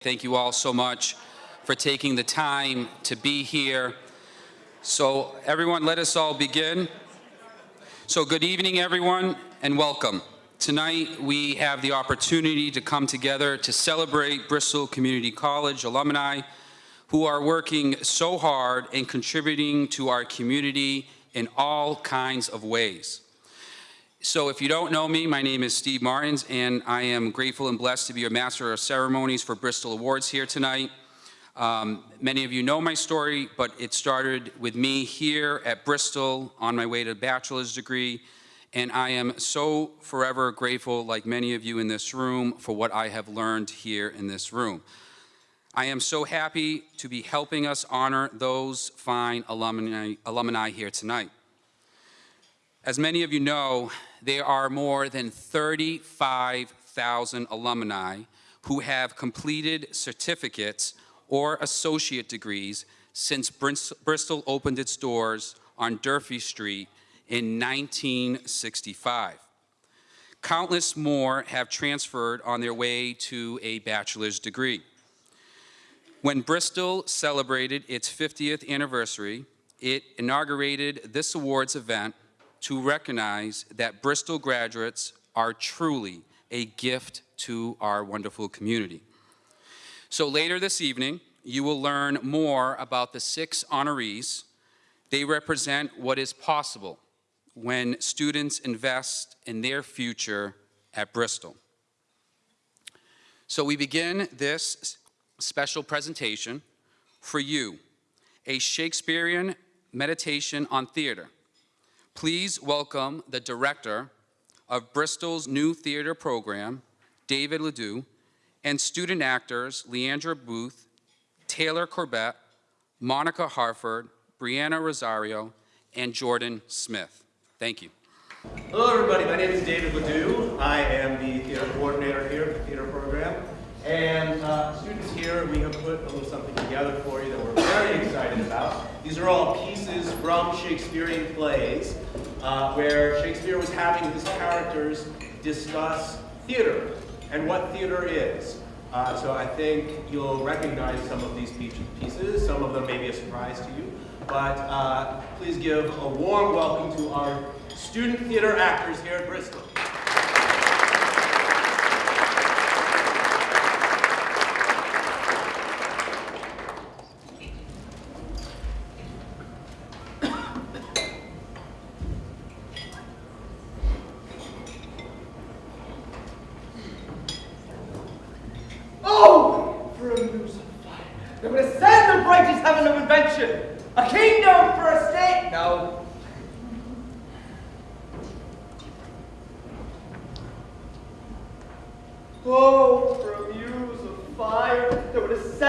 Thank you all so much for taking the time to be here. So everyone, let us all begin. So good evening, everyone, and welcome. Tonight, we have the opportunity to come together to celebrate Bristol Community College alumni who are working so hard and contributing to our community in all kinds of ways. So if you don't know me, my name is Steve Martins, and I am grateful and blessed to be your Master of Ceremonies for Bristol Awards here tonight. Um, many of you know my story, but it started with me here at Bristol on my way to a bachelor's degree, and I am so forever grateful, like many of you in this room, for what I have learned here in this room. I am so happy to be helping us honor those fine alumni, alumni here tonight. As many of you know, there are more than 35,000 alumni who have completed certificates or associate degrees since Bristol opened its doors on Durfee Street in 1965. Countless more have transferred on their way to a bachelor's degree. When Bristol celebrated its 50th anniversary, it inaugurated this awards event to recognize that Bristol graduates are truly a gift to our wonderful community. So later this evening, you will learn more about the six honorees. They represent what is possible when students invest in their future at Bristol. So we begin this special presentation for you, a Shakespearean meditation on theater Please welcome the director of Bristol's new theater program, David Ledoux, and student actors Leandra Booth, Taylor Corbett, Monica Harford, Brianna Rosario, and Jordan Smith. Thank you. Hello everybody, my name is David Ledoux. I am the theater coordinator here at the theater program. And uh, students here, we have put a little something together for you that we're very excited about. These are all pieces from Shakespearean plays uh, where Shakespeare was having his characters discuss theater and what theater is. Uh, so I think you'll recognize some of these pieces. Some of them may be a surprise to you. But uh, please give a warm welcome to our student theater actors here at Bristol. For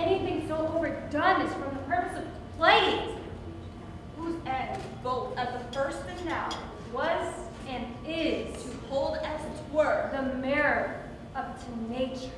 anything so overdone is from the purpose of played, whose end, both at the first and now, was and is to hold as it were the mirror up to nature.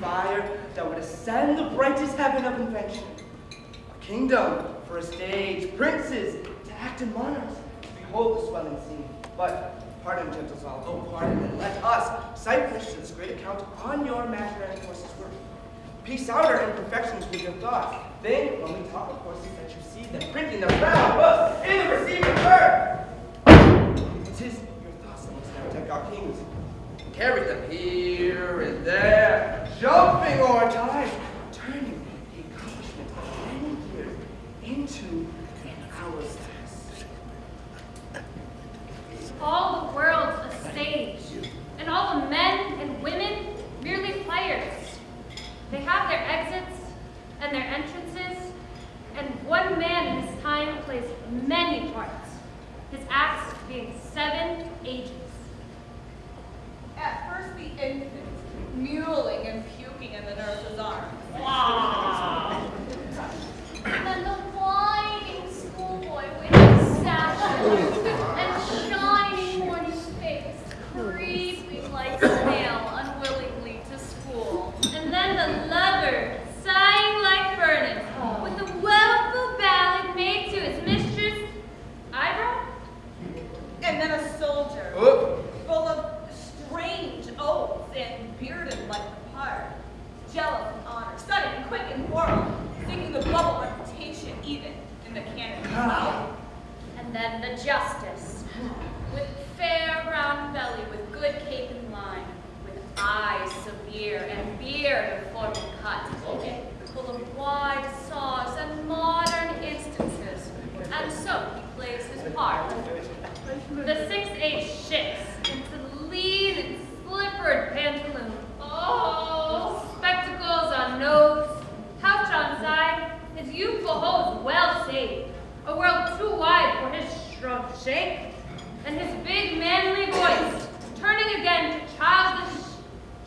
fire that would ascend the brightest heaven of invention. A kingdom for a stage, princes act in monarchs. Behold the swelling scene. But pardon, gentle Saul, oh pardon, and let us cite to this great account on your imaginary courses work. Piece out our imperfections with your thoughts. Then, when we talk of horses, that you see them printing their proud books in the receiving bird. It is your thoughts that must now take our kings carry them here and there, jumping o'er time, turning the accomplishment of many years into an hour's task. All the world's a stage, and all the men and women merely players. They have their exits and their entrances, and one man in his time plays many parts, his acts being seven ages. at first the infant, mewling and puking in the nurse's arms. And then the whining schoolboy with his sashes and snail unwillingly to school. And then the lover, sighing like Vernon, with the woeful ballad made to his mistress, eyebrow? And then a soldier, Oh, full of strange oaths and bearded like the part, jealous of honor, sudden, quick, and moral, seeking the bubble reputation even in the canon of power. And then the justice, with fair round belly, with good cape and line, with eyes severe and beard of formal cut, full of wide saws and modern instances, and so he plays his part. The six-eight shifts into lean and slippered pantaloon. Oh, spectacles on nose, pouch on side, his youthful hose well saved, a world too wide for his shrunk shape, and his big manly voice turning again to childish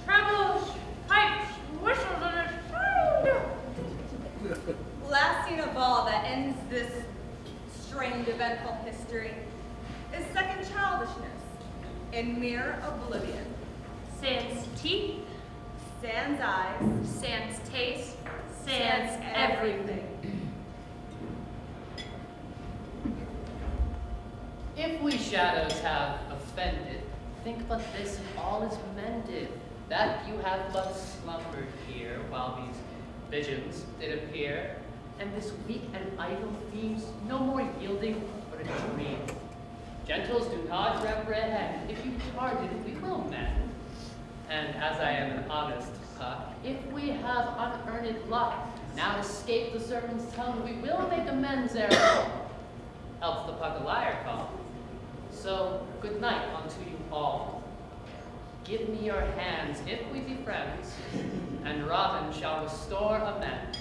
trebles, pipes, whistles, and a sound. Last scene of all that ends this strange eventful history is second childishness in mere oblivion. Sans teeth, Sans eyes, sans taste, sans sans everything. everything. If we shadows have offended, think but this and all is mended, that you have but slumbered here while these visions did appear, and this weak and idle themes no more yielding but a dream. Gentles do not reprehend, if you pardon, we will mend. And as I puck, if we have unearned luck, now escape the serpent's tongue, we will make amends ere long else the puck a liar call. So, good night unto you all. Give me your hands if we be friends, and Robin shall restore amends.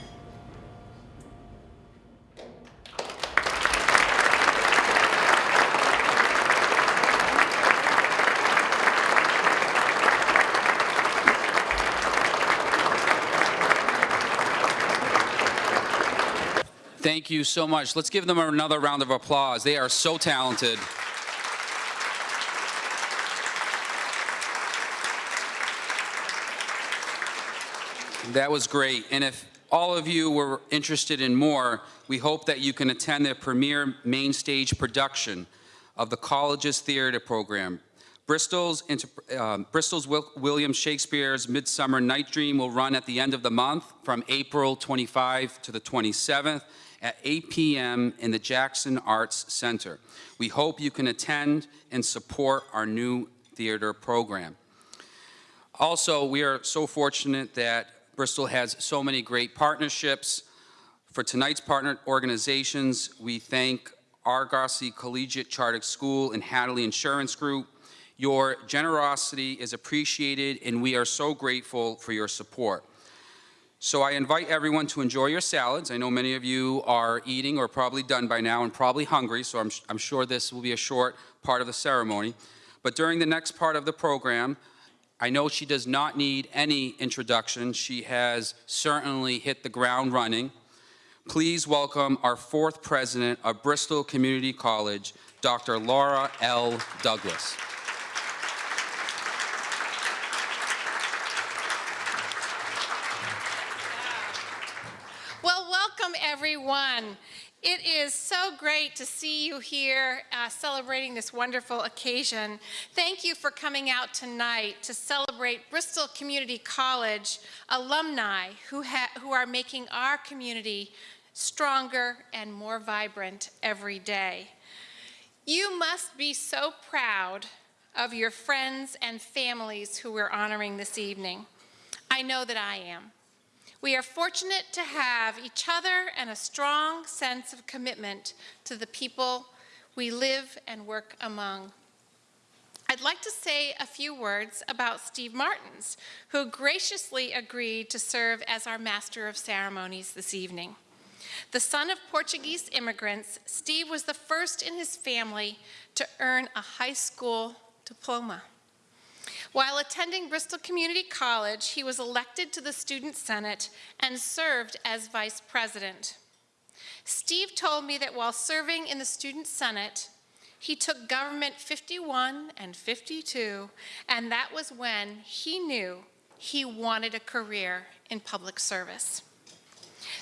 Thank you so much. Let's give them another round of applause. They are so talented. That was great. And if all of you were interested in more, we hope that you can attend the premiere main stage production of the college's theater program. Bristol's, um, Bristol's Wil- William Shakespeare's Midsummer Night Dream will run at the end of the month from April 25 to the 27th at 8 p.m. in the Jackson Arts Center. We hope you can attend and support our new theater program. Also, we are so fortunate that Bristol has so many great partnerships. For tonight's partner organizations, we thank Argosy Collegiate Charter School and Hadley Insurance Group. Your generosity is appreciated, and we are so grateful for your support. So I invite everyone to enjoy your salads. I know many of you are eating or probably done by now and probably hungry, so I'm, I'm sure this will be a short part of the ceremony. But during the next part of the program, I know she does not need any introduction. She has certainly hit the ground running. Please welcome our fourth president of Bristol Community College, Dr. Laura L. Douglas. Well, welcome everyone. It is so great to see you here uh, celebrating this wonderful occasion. Thank you for coming out tonight to celebrate Bristol Community College alumni who, who are making our community stronger and more vibrant every day. You must be so proud of your friends and families who we're honoring this evening. I know that I am. We are fortunate to have each other and a strong sense of commitment to the people we live and work among. I'd like to say a few words about Steve Martins, who graciously agreed to serve as our Master of Ceremonies this evening. The son of Portuguese immigrants, Steve was the first in his family to earn a high school diploma. While attending Bristol Community College, he was elected to the Student Senate and served as vice president. Steve told me that while serving in the Student Senate, he took government 51 and 52, and that was when he knew he wanted a career in public service.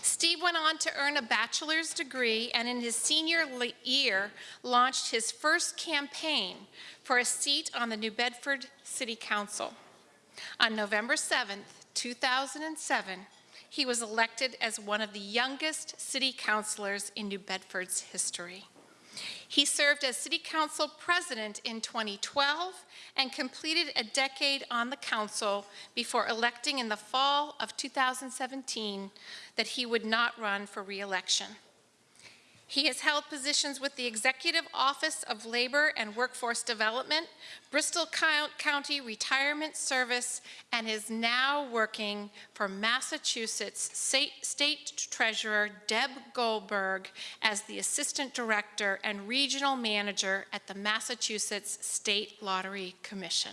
Steve went on to earn a bachelor's degree and in his senior year launched his first campaign for a seat on the New Bedford City Council. On November 7, 2007, he was elected as one of the youngest city councilors in New Bedford's history. He served as City Council President in 2012 and completed a decade on the Council before electing in the fall of 2017 that he would not run for re-election. He has held positions with the Executive Office of Labor and Workforce Development, Bristol County Retirement Service, and is now working for Massachusetts State, Treasurer Deb Goldberg as the Assistant Director and Regional Manager at the Massachusetts State Lottery Commission.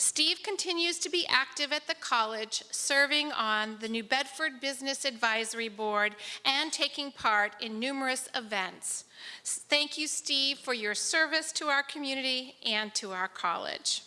Steve continues to be active at the college, serving on the New Bedford Business Advisory Board and taking part in numerous events. Thank you, Steve, for your service to our community and to our college.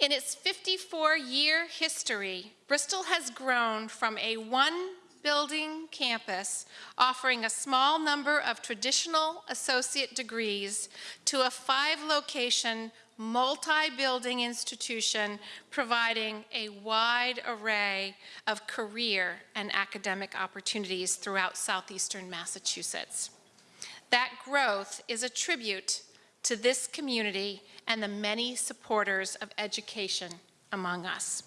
In its 54-year history, Bristol has grown from a one building campus offering a small number of traditional associate degrees to a five location multi-building institution providing a wide array of career and academic opportunities throughout southeastern Massachusetts. That growth is a tribute to this community and the many supporters of education among us.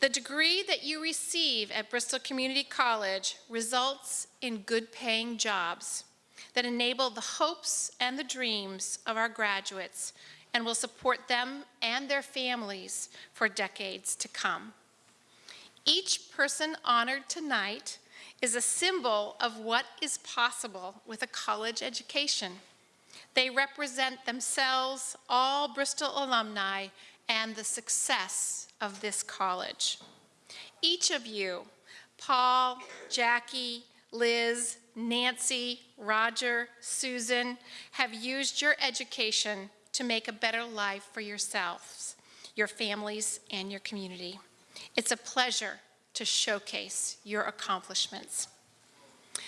The degree that you receive at Bristol Community College results in good paying jobs that enable the hopes and the dreams of our graduates and will support them and their families for decades to come. Each person honored tonight is a symbol of what is possible with a college education. They represent themselves, all Bristol alumni, and the success of this college. Each of you, Paul, Jackie, Liz, Nancy, Roger, Susan, have used your education to make a better life for yourselves, your families, and your community. It's a pleasure to showcase your accomplishments.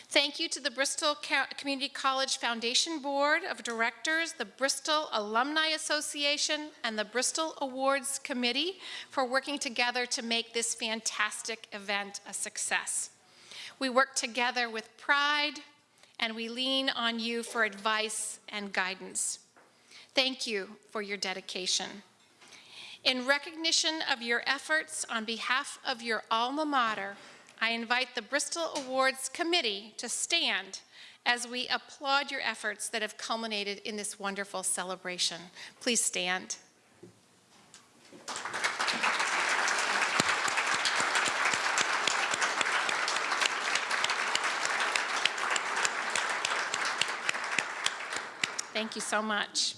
Thank you to the Bristol Community College Foundation Board of Directors, the Bristol Alumni Association, and the Bristol Awards Committee for working together to make this fantastic event a success. We work together with pride, and we lean on you for advice and guidance. Thank you for your dedication. In recognition of your efforts on behalf of your alma mater, I invite the Bristol Awards Committee to stand as we applaud your efforts that have culminated in this wonderful celebration. Please stand. Thank you so much.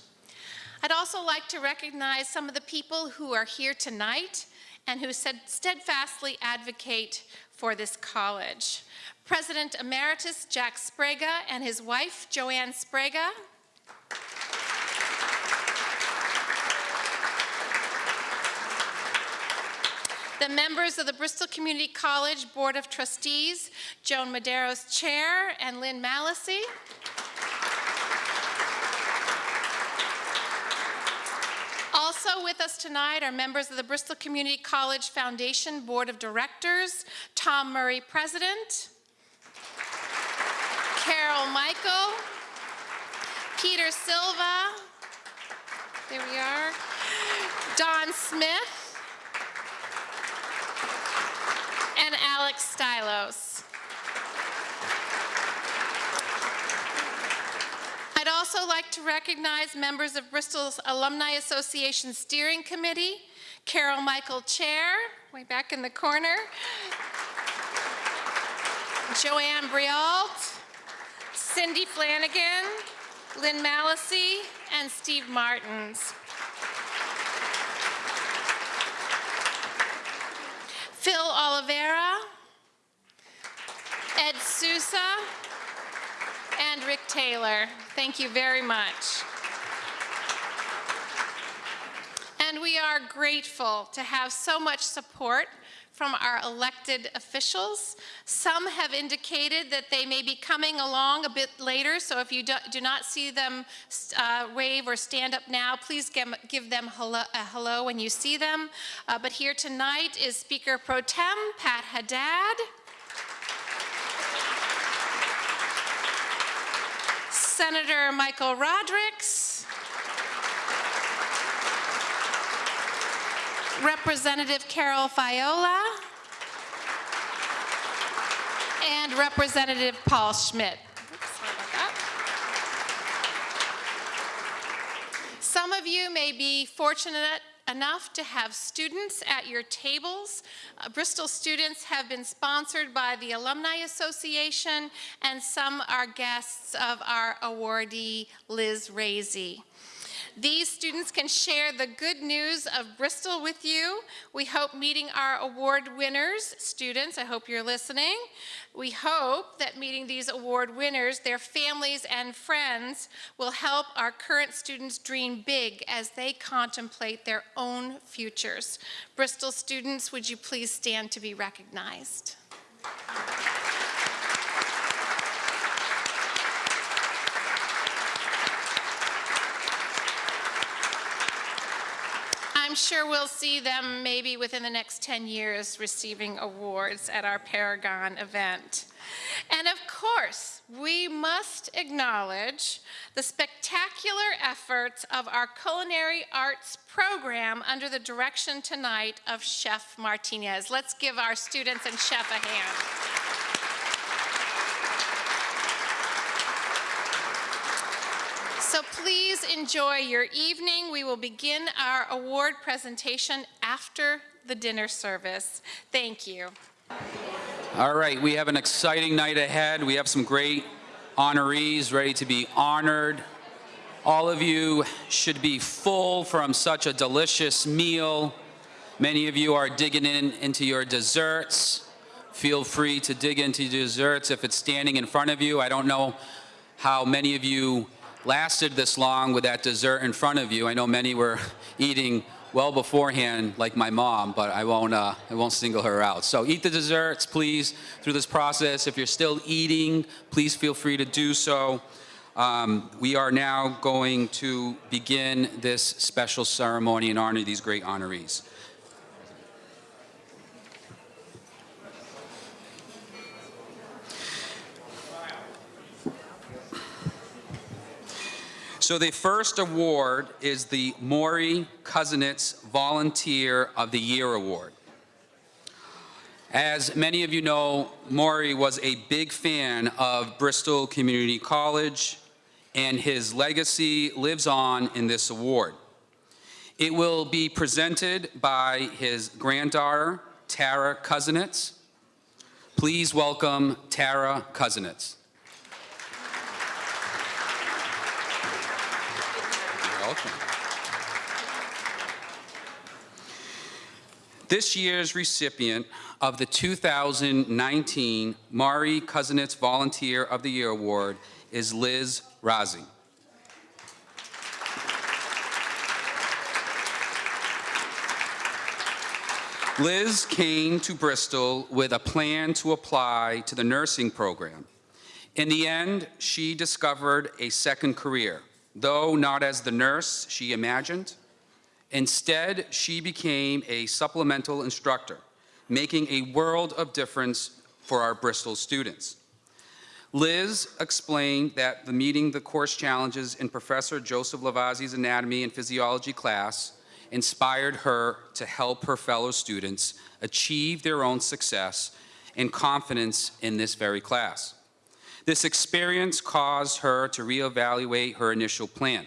I'd also like to recognize some of the people who are here tonight and who steadfastly advocate for this college. President Emeritus Jack Sbrega and his wife, Joanne Sbrega. The members of the Bristol Community College Board of Trustees, Joan Medeiros chair and Lynn Mallacy. Also with us tonight are members of the Bristol Community College Foundation Board of Directors, Tom Murray, President, Carol Michael, Peter Silva, there we are, Don Smith, and Alex Stylos. I'd also like to recognize members of Bristol's Alumni Association Steering Committee, Carol Michael Chair, way back in the corner, Joanne Brialt, Cindy Flanagan, Lynn Mallacy, and Steve Martins. Phil Oliveira, Ed Sousa, and Rick Taylor. Thank you very much. And we are grateful to have so much support from our elected officials. Some have indicated that they may be coming along a bit later, so if you do, do not see them uh, wave or stand up now, please give, give them hello, a hello when you see them. Uh, but here tonight is Speaker Pro Tem Pat Haddad. Senator Michael Rodrigues. Representative Carole Fiola. And Representative Paul Schmid. Some of you may be fortunate enough to have students at your tables. Uh, Bristol students have been sponsored by the Alumni Association and some are guests of our awardee, Liz Razy. These students can share the good news of Bristol with you. We hope meeting our award winners, students, I hope you're listening. We hope that meeting these award winners, their families and friends, will help our current students dream big as they contemplate their own futures. Bristol students, would you please stand to be recognized? I'm sure we'll see them maybe within the next 10 years receiving awards at our Paragon event. And of course, we must acknowledge the spectacular efforts of our culinary arts program under the direction tonight of Chef Martinez. Let's give our students and chef a hand. So please enjoy your evening. We will begin our award presentation after the dinner service. Thank you. All right, we have an exciting night ahead. We have some great honorees ready to be honored. All of you should be full from such a delicious meal. Many of you are digging in into your desserts. Feel free to dig into desserts if it's standing in front of you. I don't know how many of you lasted this long with that dessert in front of you. I know many were eating well beforehand, like my mom, but I won't, uh, I won't single her out. So eat the desserts, please, through this process. If you're still eating, please feel free to do so. Um, we are now going to begin this special ceremony in honor of these great honorees. So the first award is the Maury Cousinets Volunteer of the Year Award. As many of you know, Maury was a big fan of Bristol Community College, and his legacy lives on in this award. It will be presented by his granddaughter, Tara Cousinets. Please welcome Tara Cousinets. welcome. This year's recipient of the 2019 Maury Cousinets Volunteer of the Year Award is Liz Razi. Liz came to Bristol with a plan to apply to the nursing program. In the end, she discovered a second career, though not as the nurse she imagined. Instead, she became a supplemental instructor, making a world of difference for our Bristol students. Liz explained that the meeting the course challenges in Professor Joseph Lavazzi's anatomy and physiology class inspired her to help her fellow students achieve their own success and confidence in this very class. This experience caused her to reevaluate her initial plan.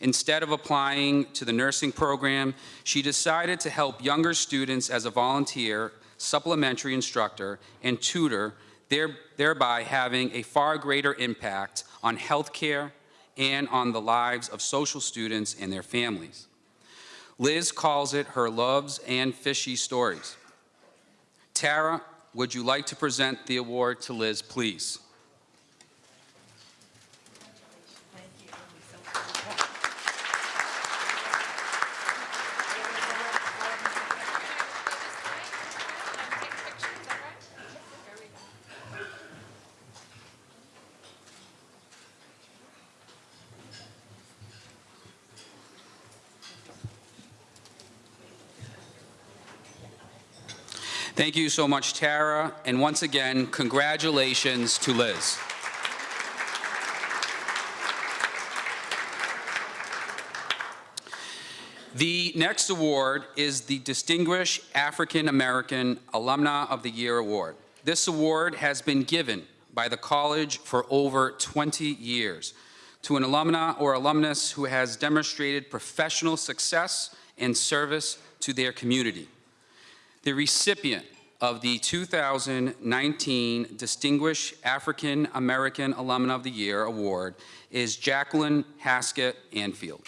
Instead of applying to the nursing program, she decided to help younger students as a volunteer, supplementary instructor, and tutor, there- thereby having a far greater impact on healthcare and on the lives of social students and their families. Liz calls it her loves and fishy stories. Tara, would you like to present the award to Liz, please? Thank you so much, Tara, and once again, congratulations to Liz. The next award is the Distinguished African American Alumna of the Year Award. This award has been given by the college for over 20 years to an alumna or alumnus who has demonstrated professional success and service to their community. The recipient of the 2019 Distinguished African American Alumna of the Year Award is Jacqueline Haskett Anfield.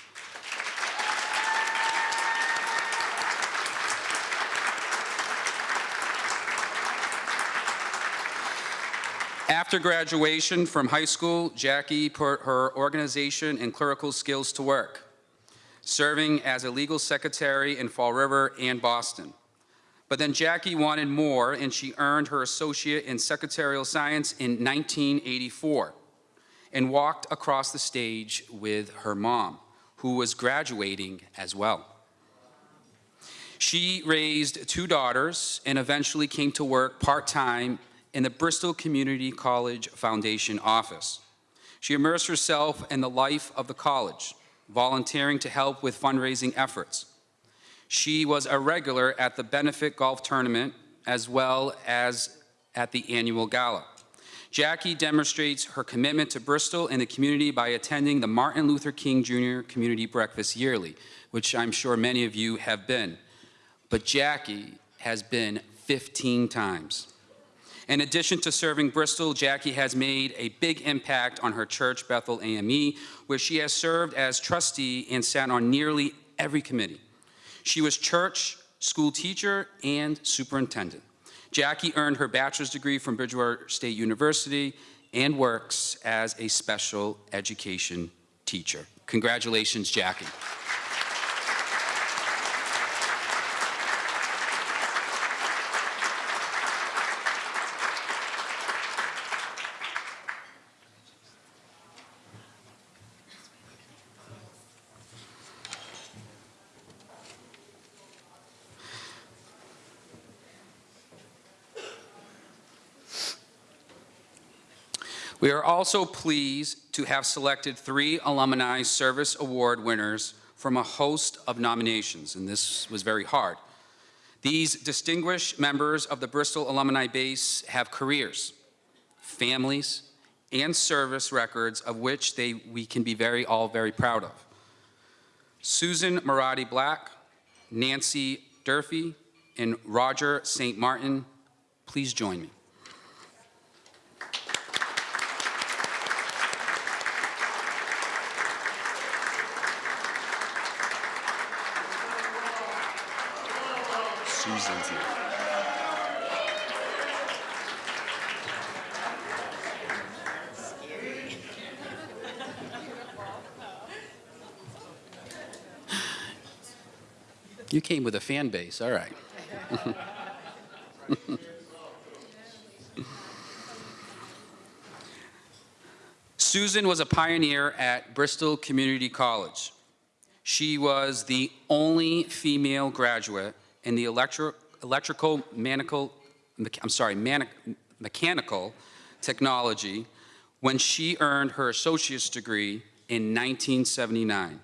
After graduation from high school, Jackie put her organization and clerical skills to work, serving as a legal secretary in Fall River and Boston. But then Jackie wanted more, and she earned her associate in secretarial science in 1984 and walked across the stage with her mom, who was graduating as well. She raised two daughters and eventually came to work part-time in the Bristol Community College Foundation office. She immersed herself in the life of the college, volunteering to help with fundraising efforts. She was a regular at the benefit golf tournament as well as at the annual gala. Jackie demonstrates her commitment to Bristol and the community by attending the Martin Luther King Jr. Community Breakfast yearly, which I'm sure many of you have been. But Jackie has been 15 times. In addition to serving Bristol, Jackie has made a big impact on her church, Bethel AME, where she has served as trustee and sat on nearly every committee. She was church, school teacher, and superintendent. Jackie earned her bachelor's degree from Bridgewater State University and works as a special education teacher. Congratulations, Jackie. We are also pleased to have selected three Alumni Service Award winners from a host of nominations, and this was very hard. These distinguished members of the Bristol Alumni Base have careers, families, and service records of which they, we can be very, all very proud of. Susan Marati Black, Nancy Durfee, and Roger St. Martin, please join me. Here. You came with a fan base, all right. Susan was a pioneer at Bristol Community College. She was the only female graduate in the electro, electrical mechanical, I'm sorry, mani- mechanical technology when she earned her associate's degree in 1979.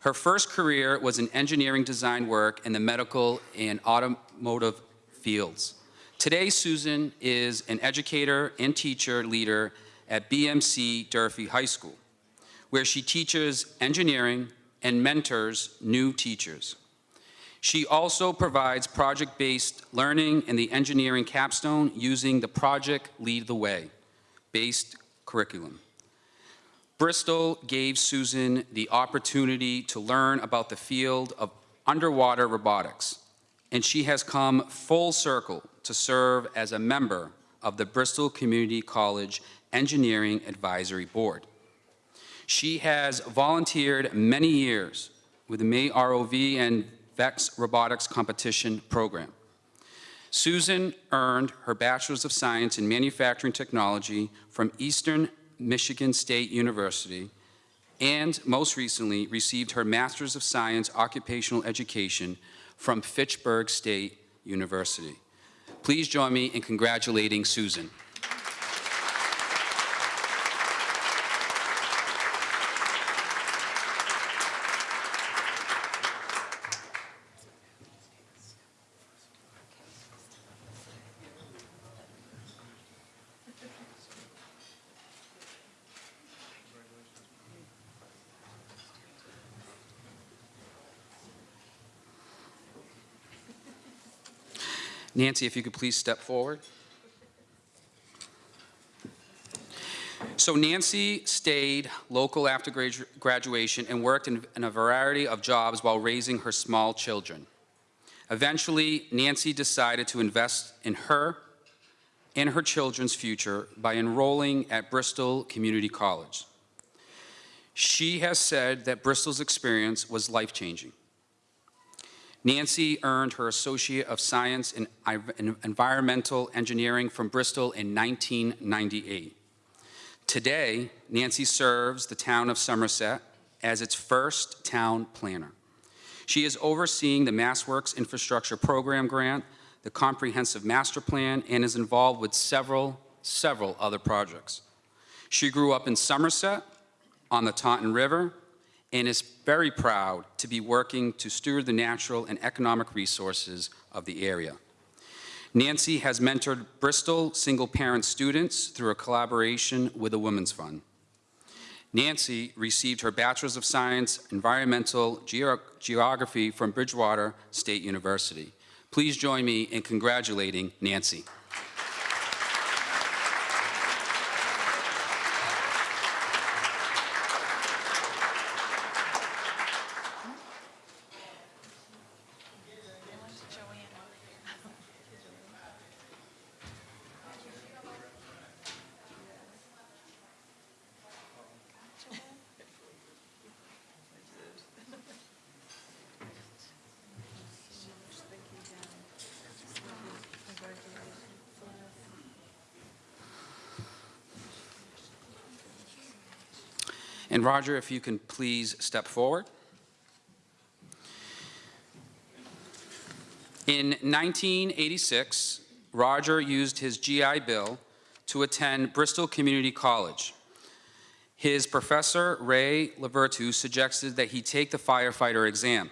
Her first career was in engineering design work in the medical and automotive fields. Today, Susan is an educator and teacher leader at BMC Durfee High School, where she teaches engineering and mentors new teachers. She also provides project-based learning in the engineering capstone using the Project Lead the Way based curriculum. Bristol gave Susan the opportunity to learn about the field of underwater robotics, and she has come full circle to serve as a member of the Bristol Community College Engineering Advisory Board. She has volunteered many years with the MATE ROV and VEX Robotics Competition Program. Susan earned her Bachelor's of Science in Manufacturing Technology from Eastern Michigan State University and most recently received her Master's of Science Occupational Education from Fitchburg State University. Please join me in congratulating Susan. Nancy, if you could please step forward. So Nancy stayed local after gradu- graduation and worked in, in a variety of jobs while raising her small children. Eventually, Nancy decided to invest in her and her children's future by enrolling at Bristol Community College. She has said that Bristol's experience was life-changing. Nancy earned her Associate of Science in Environmental Engineering from Bristol in 1998. Today, Nancy serves the town of Somerset as its first town planner. She is overseeing the MassWorks Infrastructure Program Grant, the Comprehensive Master Plan, and is involved with several, several other projects. She grew up in Somerset on the Taunton River and is very proud to be working to steward the natural and economic resources of the area. Nancy has mentored Bristol single-parent students through a collaboration with the Women's Fund. Nancy received her Bachelor's of Science Environmental Geo- Geography from Bridgewater State University. Please join me in congratulating Nancy. Roger, if you can please step forward. In 1986, Roger used his GI Bill to attend Bristol Community College. His professor, Ray Lavertu, suggested that he take the firefighter exam.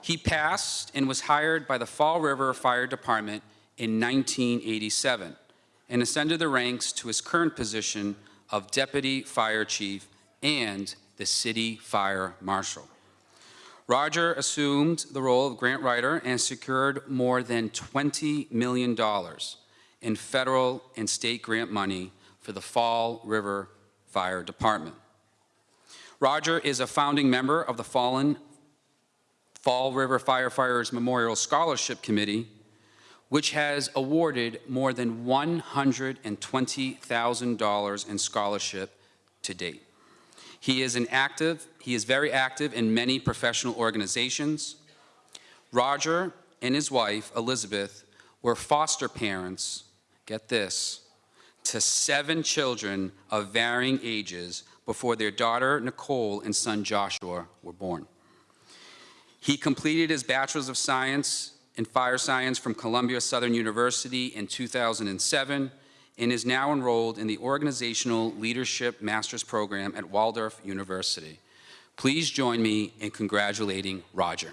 He passed and was hired by the Fall River Fire Department in 1987 and ascended the ranks to his current position of Deputy Fire Chief and the City Fire Marshal. Roger assumed the role of grant writer and secured more than $20 million in federal and state grant money for the Fall River Fire Department. Roger is a founding member of the Fallen Fall River Firefighters Memorial Scholarship Committee, which has awarded more than $120,000 in scholarship to date. He is an active, he is very active in many professional organizations. Roger and his wife, Elizabeth, were foster parents, get this, to seven children of varying ages before their daughter Nicole and son Joshua were born. He completed his Bachelor's of Science in Fire Science from Columbia Southern University in 2007 and is now enrolled in the Organizational Leadership Master's Program at Waldorf University. Please join me in congratulating Roger.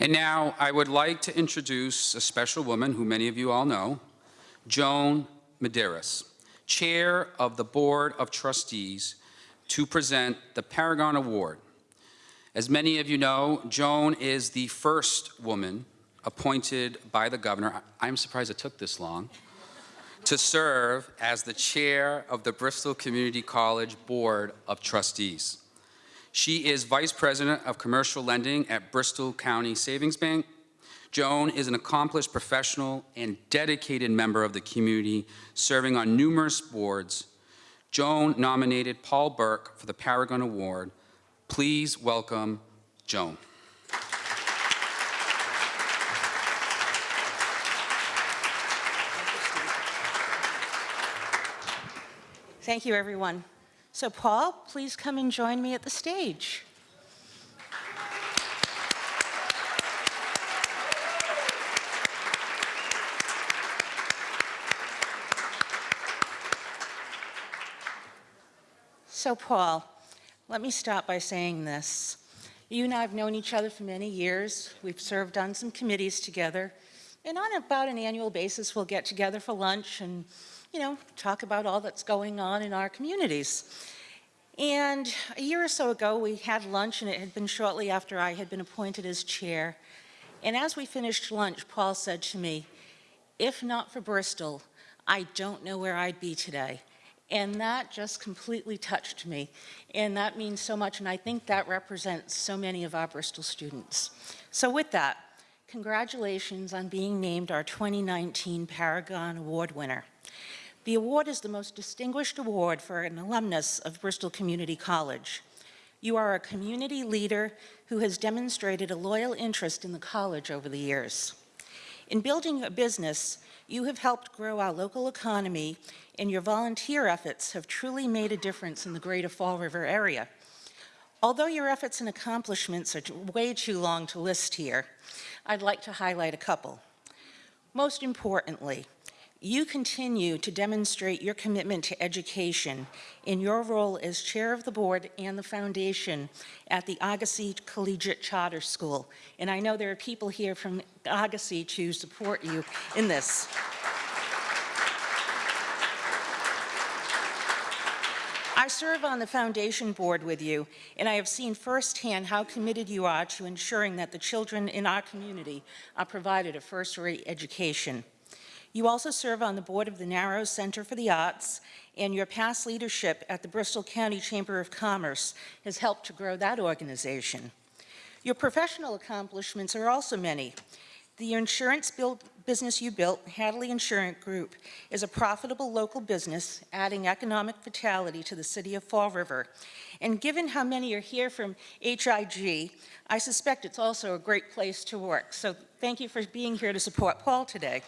And I would like to introduce a special woman who many of you all know, Joan Medeiros, Chair of the Board of Trustees, to present the Paragon Award. As many of you know, Joan is the first woman appointed by the governor, I'm surprised it took this long, to serve as the chair of the Bristol Community College Board of Trustees. She is Vice President of Commercial Lending at Bristol County Savings Bank. Joan is an accomplished professional and dedicated member of the community, serving on numerous boards. Joan nominated Paul Burke for the Paragon Award. Please welcome Joan. Thank you, everyone. So Paul, please come and join me at the stage. So Paul, let me start by saying this. You and I have known each other for many years. We've served on some committees together. And on about an annual basis, we'll get together for lunch and, you know, talk about all that's going on in our communities. And a year or so ago, we had lunch, and it had been shortly after I had been appointed as chair. And as we finished lunch, Paul said to me, if not for Bristol, I don't know where I'd be today. And that just completely touched me. And that means so much, and I think that represents so many of our Bristol students. So with that, congratulations on being named our 2019 Paragon Award winner. The award is the most distinguished award for an alumnus of Bristol Community College. You are a community leader who has demonstrated a loyal interest in the college over the years. In building a business, you have helped grow our local economy and your volunteer efforts have truly made a difference in the greater Fall River area. Although your efforts and accomplishments are way too long to list here, I'd like to highlight a couple. Most importantly, you continue to demonstrate your commitment to education in your role as chair of the board and the foundation at the Argosy Collegiate Charter School. And I know there are people here from Argosy to support you in this. I serve on the foundation board with you, and I have seen firsthand how committed you are to ensuring that the children in our community are provided a first-rate education. You also serve on the board of the Narrows Center for the Arts, and your past leadership at the Bristol County Chamber of Commerce has helped to grow that organization. Your professional accomplishments are also many. The insurance business you built, Hadley Insurance Group, is a profitable local business, adding economic vitality to the city of Fall River. And given how many are here from HIG, I suspect it's also a great place to work. So thank you for being here to support Paul today.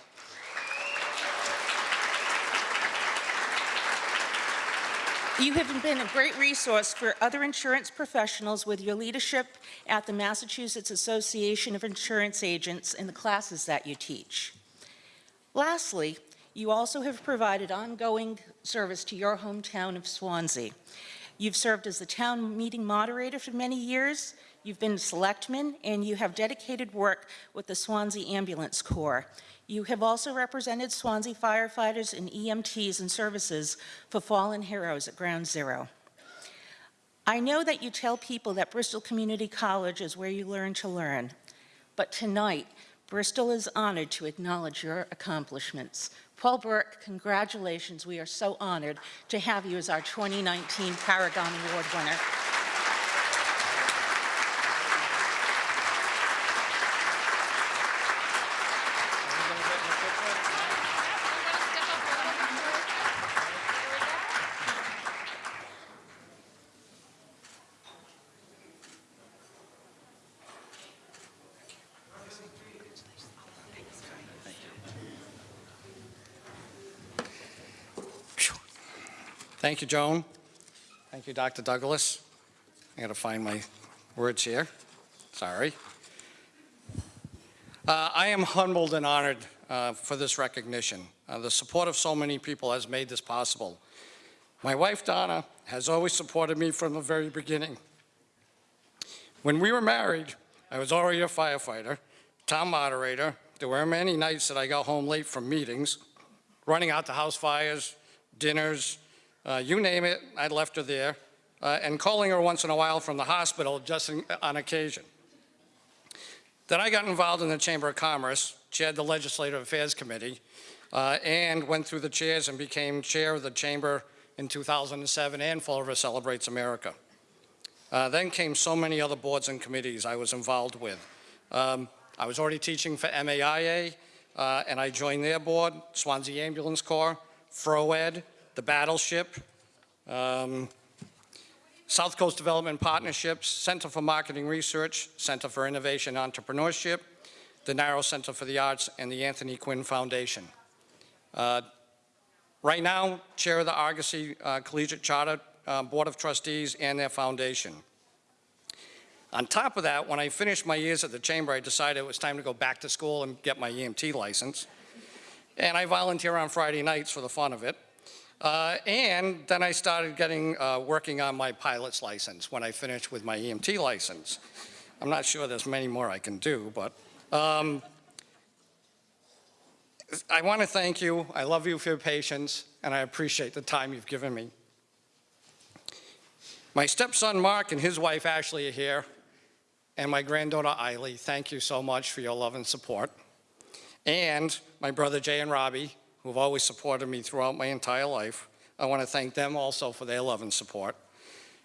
You have been a great resource for other insurance professionals with your leadership at the Massachusetts Association of Insurance Agents in the classes that you teach. Lastly, You also have provided ongoing service to your hometown of Swansea. You've served as the town meeting moderator for many years, you've been selectman, and you have dedicated work with the Swansea Ambulance Corps. You have also represented Swansea firefighters and EMTs and services for fallen heroes at Ground Zero. I know that you tell people that Bristol Community College is where you learn to learn, but tonight, Bristol is honored to acknowledge your accomplishments. Paul Burke, congratulations. We are so honored to have you as our 2019 Paragon Award winner. Thank you, Joan. Thank you, Dr. Douglas. I gotta find my words here. Sorry. Uh, I am humbled and honored uh, for this recognition. Uh, the support of so many people has made this possible. My wife, Donna, has always supported me from the very beginning. When we were married, I was already a firefighter, town moderator. There were many nights that I got home late from meetings, running out to house fires, dinners, uh, you name it, I left her there, uh, and calling her once in a while from the hospital just in, on occasion. Then I got involved in the Chamber of Commerce, chaired the Legislative Affairs Committee, uh, and went through the chairs and became chair of the Chamber in 2007 and Fall River Celebrates America. Uh, then came so many other boards and committees I was involved with. Um, I was already teaching for MAIA, uh, and I joined their board, Swansea Ambulance Corps, FROED, the Battleship, um, South Coast Development Partnerships, Center for Marketing Research, Center for Innovation and Entrepreneurship, the Narrow Center for the Arts, and the Anthony Quinn Foundation. Uh, right now, Chair of the Argosy uh, Collegiate Charter uh, Board of Trustees and their foundation. On top of that, when I finished my years at the Chamber, I decided it was time to go back to school and get my EMT license. And I volunteer on Friday nights for the fun of it. Uh, and then I started getting, uh, working on my pilot's license when I finished with my EMT license. I'm not sure there's many more I can do, but um, I want to thank you. I love you for your patience, and I appreciate the time you've given me. My stepson Mark and his wife Ashley are here, and my granddaughter Eiley. Thank you so much for your love and support. And my brother Jay and Robbie, who've always supported me throughout my entire life. I want to thank them also for their love and support.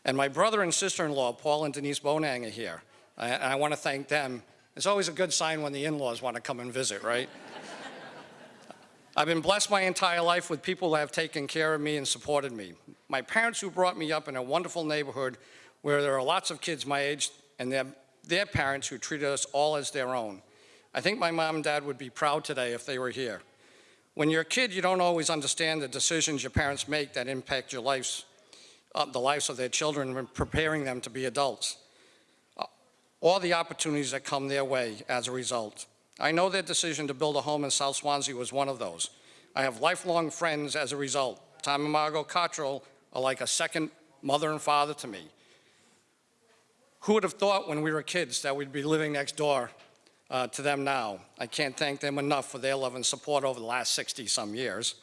And my brother and sister-in-law, Paul and Denise Bonang, are here. And I want to thank them. It's always a good sign when the in-laws want to come and visit, right? I've been blessed my entire life with people that have taken care of me and supported me. My parents who brought me up in a wonderful neighborhood where there are lots of kids my age and their, their parents who treated us all as their own. I think my mom and dad would be proud today if they were here. When you're a kid, you don't always understand the decisions your parents make that impact your lives, uh, the lives of their children when preparing them to be adults. Uh, all the opportunities that come their way as a result. I know their decision to build a home in South Swansea was one of those. I have lifelong friends as a result. Tom and Margot Cottrell are like a second mother and father to me. Who would have thought when we were kids that we'd be living next door uh, to them now. I can't thank them enough for their love and support over the last 60-some years.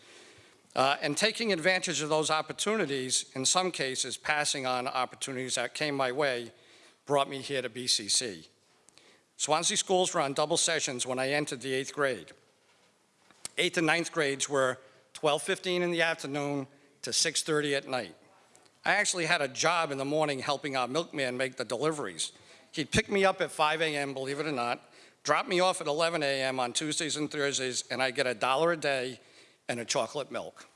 Uh, and taking advantage of those opportunities, in some cases passing on opportunities that came my way, brought me here to BCC. Swansea schools were on double sessions when I entered the eighth grade. Eighth and ninth grades were 12.15 in the afternoon to 6.30 at night. I actually had a job in the morning helping our milkman make the deliveries. He'd pick me up at 5 a.m., believe it or not, drop me off at 11 a.m. on Tuesdays and Thursdays, and I get a dollar a day and a chocolate milk.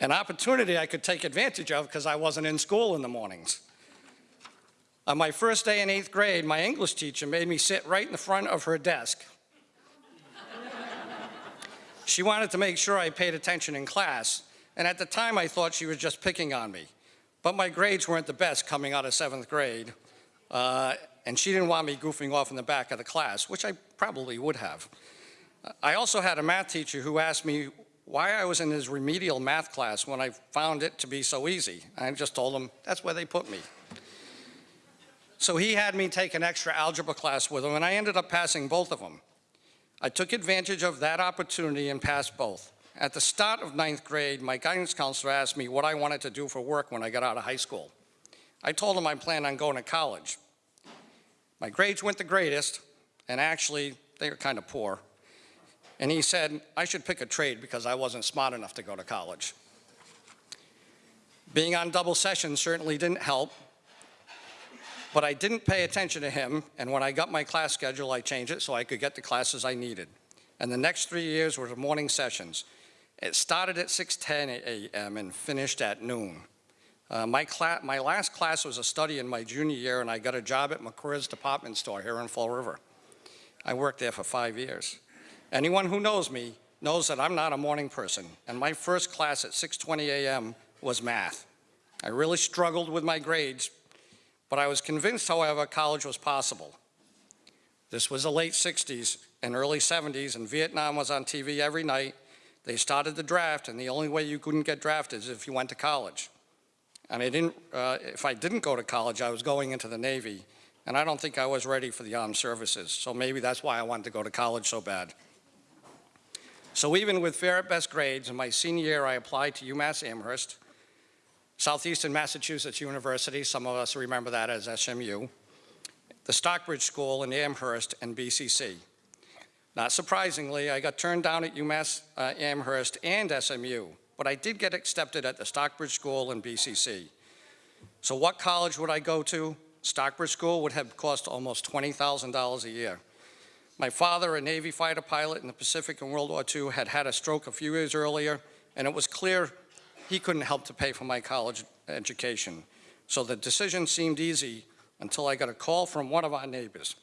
An opportunity I could take advantage of because I wasn't in school in the mornings. On my first day in eighth grade, my English teacher made me sit right in the front of her desk. she wanted to make sure I paid attention in class, and at the time I thought she was just picking on me. But my grades weren't the best coming out of seventh grade, uh, and she didn't want me goofing off in the back of the class, which I probably would have. I also had a math teacher who asked me why I was in his remedial math class when I found it to be so easy. I just told him, that's where they put me. So he had me take an extra algebra class with him, and I ended up passing both of them. I took advantage of that opportunity and passed both. At the start of ninth grade, my guidance counselor asked me what I wanted to do for work when I got out of high school. I told him I planned on going to college. My grades weren't the greatest, and actually, they were kind of poor. And he said I should pick a trade because I wasn't smart enough to go to college. Being on double session certainly didn't help, but I didn't pay attention to him, and when I got my class schedule, I changed it so I could get the classes I needed. And the next three years were morning sessions. It started at 6:10 a.m. and finished at noon. Uh, my, my last class was a study in my junior year, and I got a job at McWhirr's department store here in Fall River. I worked there for five years. Anyone who knows me knows that I'm not a morning person, and my first class at 6:20 a.m. was math. I really struggled with my grades, but I was convinced, however, college was possible. This was the late 60s and early 70s, and Vietnam was on TV every night. They started the draft, and the only way you couldn't get drafted is if you went to college. And I didn't, uh, if I didn't go to college, I was going into the Navy, and I don't think I was ready for the armed services. So maybe that's why I wanted to go to college so bad. So even with fair best grades, in my senior year, I applied to UMass Amherst, Southeastern Massachusetts University, some of us remember that as SMU, the Stockbridge School in Amherst, and BCC. Not surprisingly, I got turned down at UMass uh, Amherst and SMU, but I did get accepted at the Stockbridge School and BCC. So what college would I go to? Stockbridge School would have cost almost $20,000 a year. My father, a Navy fighter pilot in the Pacific in World War II, had had a stroke a few years earlier, and it was clear he couldn't help to pay for my college education. So the decision seemed easy until I got a call from one of our neighbors,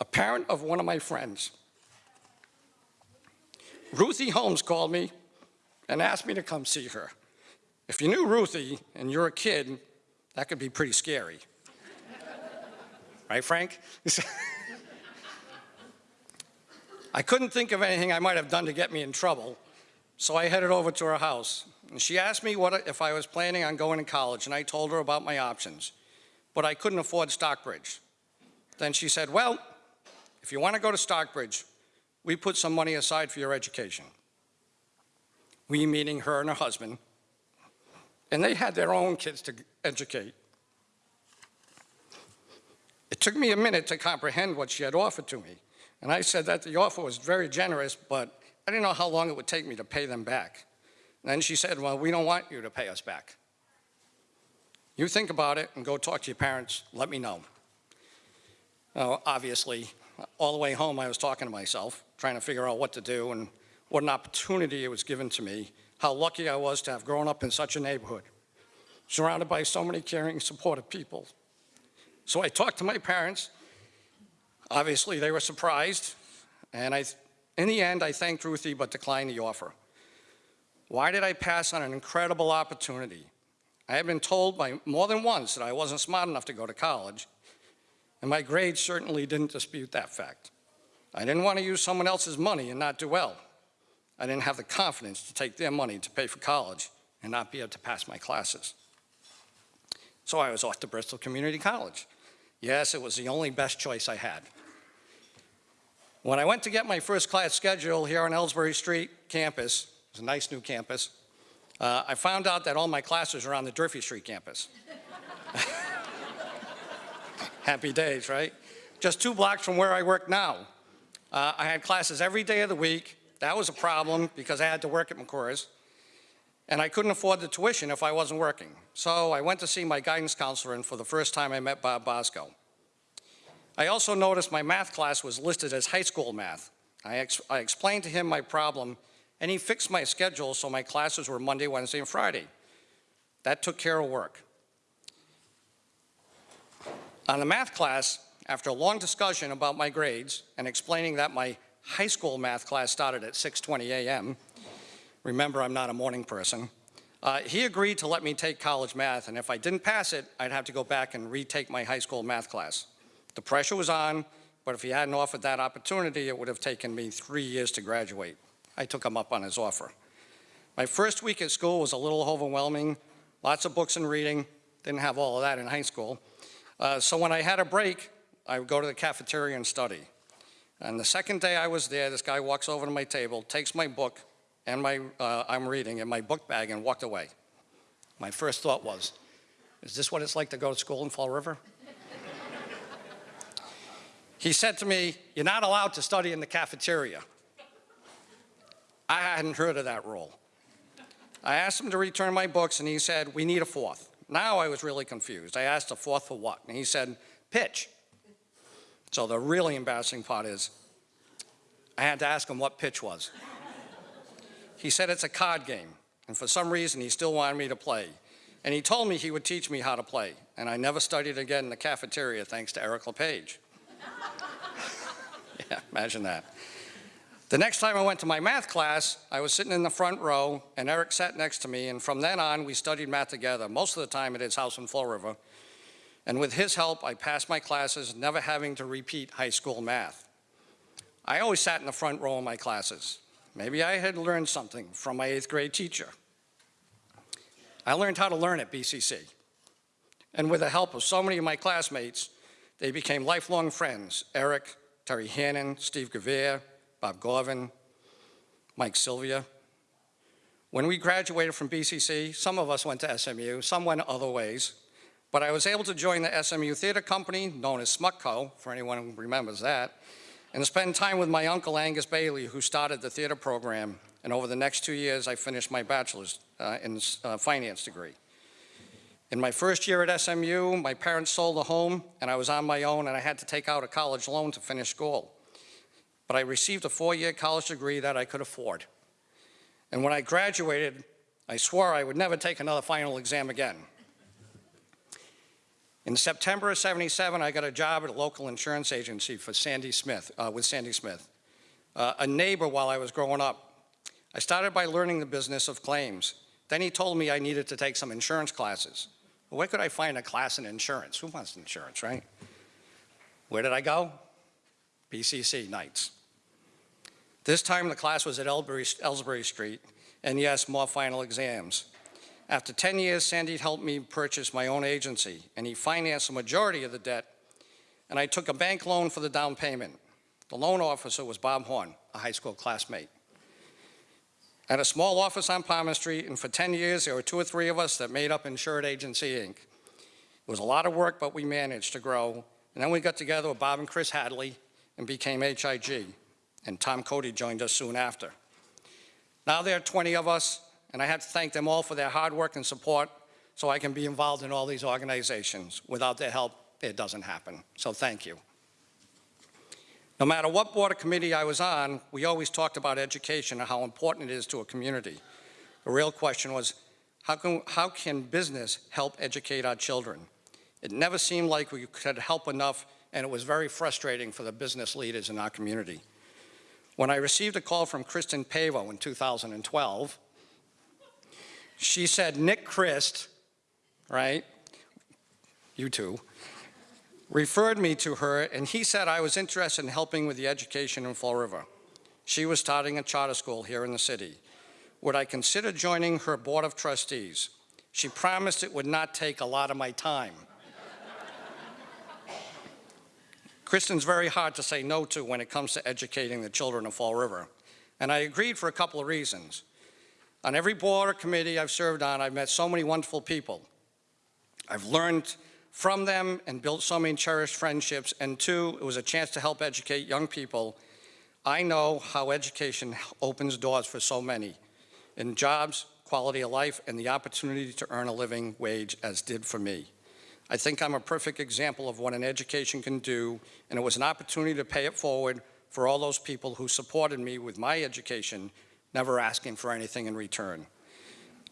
a parent of one of my friends. Ruthie Holmes called me and asked me to come see her. If you knew Ruthie and you're a kid, that could be pretty scary. right, Frank? I couldn't think of anything I might have done to get me in trouble, so I headed over to her house. And she asked me what if I was planning on going to college, and I told her about my options. But I couldn't afford Stockbridge. Then she said, well, if you want to go to Stockbridge, we put some money aside for your education. We meaning her and her husband. And they had their own kids to educate. It took me a minute to comprehend what she had offered to me. And I said that the offer was very generous, but I didn't know how long it would take me to pay them back. And then she said, well, we don't want you to pay us back. You think about it and go talk to your parents, let me know. Now, obviously, all the way home I was talking to myself, trying to figure out what to do and what an opportunity it was given to me, how lucky I was to have grown up in such a neighborhood, surrounded by so many caring, supportive people. So I talked to my parents. Obviously, they were surprised, and I, in the end, I thanked Ruthie but declined the offer. Why did I pass on an incredible opportunity? I had been told by more than once that I wasn't smart enough to go to college, and my grades certainly didn't dispute that fact. I didn't want to use someone else's money and not do well. I didn't have the confidence to take their money to pay for college and not be able to pass my classes. So I was off to Bristol Community College. Yes, it was the only best choice I had. When I went to get my first class schedule here on Elsbree Street campus, it was a nice new campus, uh, I found out that all my classes were on the Durfee Street campus. Happy days, right? Just two blocks from where I work now. Uh, I had classes every day of the week. That was a problem because I had to work at McWhirr's. And I couldn't afford the tuition if I wasn't working. So I went to see my guidance counselor, and for the first time I met Bob Bosco. I also noticed my math class was listed as high school math. I, ex I explained to him my problem, and he fixed my schedule so my classes were Monday, Wednesday, and Friday. That took care of work. On the math class, after a long discussion about my grades and explaining that my high school math class started at 6.20 a.m., remember I'm not a morning person, uh, he agreed to let me take college math, and if I didn't pass it, I'd have to go back and retake my high school math class. The pressure was on, but if he hadn't offered that opportunity, it would have taken me three years to graduate. I took him up on his offer. My first week at school was a little overwhelming, lots of books and reading, didn't have all of that in high school. Uh, so when I had a break, I would go to the cafeteria and study. And the second day I was there, this guy walks over to my table, takes my book and my, uh, I'm reading in my book bag and walked away. My first thought was, is this what it's like to go to school in Fall River? he said to me, you're not allowed to study in the cafeteria. I hadn't heard of that rule. I asked him to return my books and he said, we need a fourth. Now I was really confused. I asked a fourth for what? And he said, pitch. So the really embarrassing part is, I had to ask him what pitch was. He said it's a card game, and for some reason he still wanted me to play. And he told me he would teach me how to play, and I never studied again in the cafeteria thanks to Eric LePage. yeah, imagine that. The next time I went to my math class, I was sitting in the front row, and Eric sat next to me, and from then on, we studied math together, most of the time at his house in Fall River. And with his help, I passed my classes, never having to repeat high school math. I always sat in the front row of my classes. Maybe I had learned something from my eighth grade teacher. I learned how to learn at BCC. And with the help of so many of my classmates, they became lifelong friends. Eric, Terry Hannon, Steve Gavere, Bob Gorvin, Mike Sylvia. When we graduated from BCC, some of us went to SMU, some went other ways, but I was able to join the SMU Theater Company, known as Smutco, for anyone who remembers that, and spend time with my uncle Angus Bailey, who started the theater program. And over the next two years, I finished my bachelor's uh, in uh, finance degree. In my first year at SMU, my parents sold a home, and I was on my own, and I had to take out a college loan to finish school. But I received a four-year college degree that I could afford. And when I graduated, I swore I would never take another final exam again. In September of 77, I got a job at a local insurance agency for Sandy Smith, uh, with Sandy Smith, uh, a neighbor while I was growing up. I started by learning the business of claims. Then he told me I needed to take some insurance classes. Where could I find a class in insurance? Who wants insurance, right? Where did I go? BCC nights. This time the class was at Elsbree, Elsbree Street, and yes, more final exams. After 10 years, Sandy helped me purchase my own agency, and he financed the majority of the debt, and I took a bank loan for the down payment. The loan officer was Bob Horn, a high school classmate. At a small office on Palmer Street, and for 10 years, there were two or three of us that made up Insured Agency, Inc. It was a lot of work, but we managed to grow. And then we got together with Bob and Chris Hadley and became HIG, and Tom Cody joined us soon after. Now there are 20 of us, and I have to thank them all for their hard work and support so I can be involved in all these organizations. Without their help, it doesn't happen. So thank you. No matter what board or committee I was on, we always talked about education and how important it is to a community. The real question was, how can, how can business help educate our children? It never seemed like we could help enough, and it was very frustrating for the business leaders in our community. When I received a call from Kristen Pavo in 2012, she said, Nick Christ, right, you two, referred me to her, and he said I was interested in helping with the education in Fall River. She was starting a charter school here in the city. Would I consider joining her board of trustees? She promised it would not take a lot of my time. Kristen's very hard to say no to when it comes to educating the children of Fall River, and I agreed for a couple of reasons. On every board or committee I've served on, I've met so many wonderful people. I've learned from them and built so many cherished friendships. And two, it was a chance to help educate young people. I know how education opens doors for so many in jobs, quality of life, and the opportunity to earn a living wage as did for me. I think I'm a perfect example of what an education can do, and it was an opportunity to pay it forward for all those people who supported me with my education never asking for anything in return.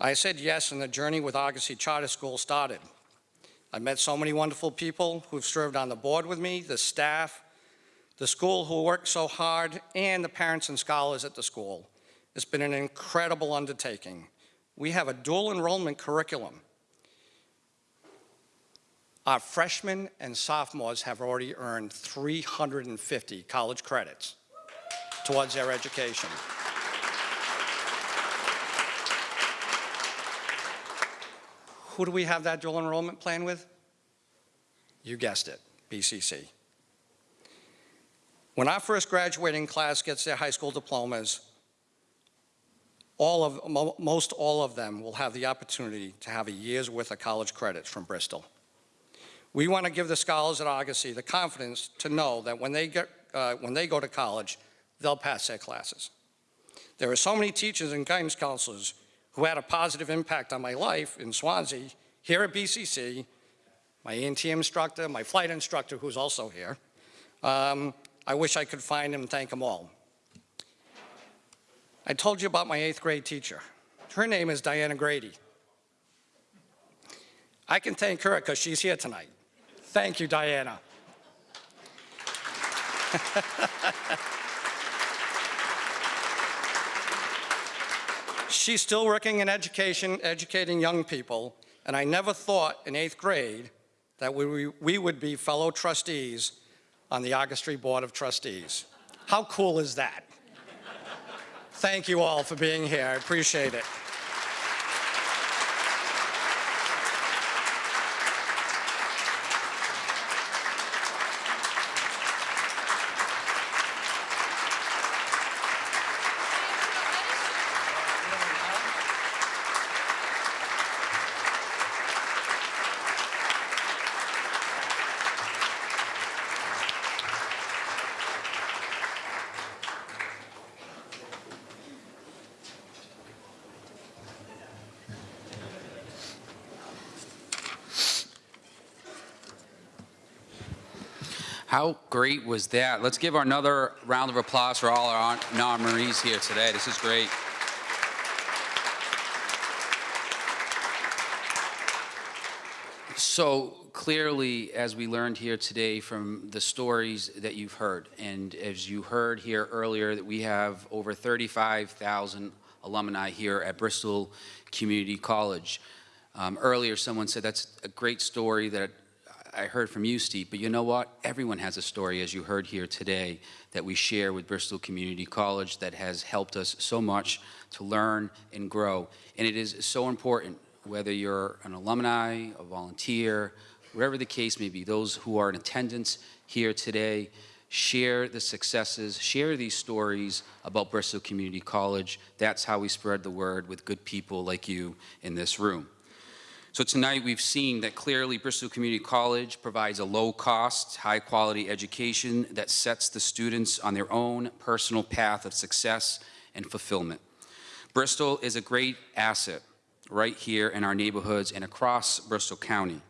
I said yes, and the journey with Argosy Charter School started. I met so many wonderful people who've served on the board with me, the staff, the school who worked so hard, and the parents and scholars at the school. It's been an incredible undertaking. We have a dual enrollment curriculum. Our freshmen and sophomores have already earned 350 college credits towards their education. Who do we have that dual enrollment plan with? You guessed it, BCC. When our first graduating class gets their high school diplomas, all of, mo- most all of them will have the opportunity to have a year's worth of college credits from Bristol. We want to give the scholars at Argosy the confidence to know that when they, get, uh, when they go to college, they'll pass their classes. There are so many teachers and guidance counselors who had a positive impact on my life in Swansea, here at BCC, my EMT instructor, my flight instructor, who's also here. Um, I wish I could find them and thank them all. I told you about my eighth grade teacher. Her name is Diana Grady. I can thank her because she's here tonight. Thank you, Diana. She's still working in education, educating young people, and I never thought in eighth grade that we, we would be fellow trustees on the Argosy Board of Trustees. How cool is that? Thank you all for being here. I appreciate it. How great was that? Let's give another round of applause for all our honorees here today. This is great. So clearly, as we learned here today from the stories that you've heard, and as you heard here earlier, that we have over 35,000 alumni here at Bristol Community College. Um, earlier, someone said that's a great story that I heard from you, Steve, but you know what? Everyone has a story, as you heard here today, that we share with Bristol Community College that has helped us so much to learn and grow. And it is so important, whether you're an alumni, a volunteer, whatever the case may be, those who are in attendance here today, share the successes, share these stories about Bristol Community College. That's how we spread the word with good people like you in this room. So tonight we've seen that clearly Bristol Community College provides a low-cost, high-quality education that sets the students on their own personal path of success and fulfillment. Bristol is a great asset right here in our neighborhoods and across Bristol County.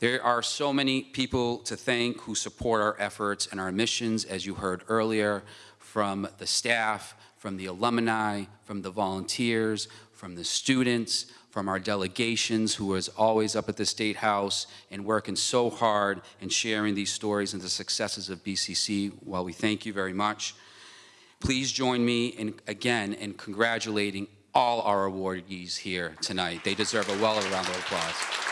There are so many people to thank who support our efforts and our missions, as you heard earlier, from the staff, from the alumni, from the volunteers, from the students, from our delegations who is always up at the State House and working so hard and sharing these stories and the successes of BCC. While we thank you very much, please join me in, again in congratulating all our awardees here tonight. They deserve a well round of applause.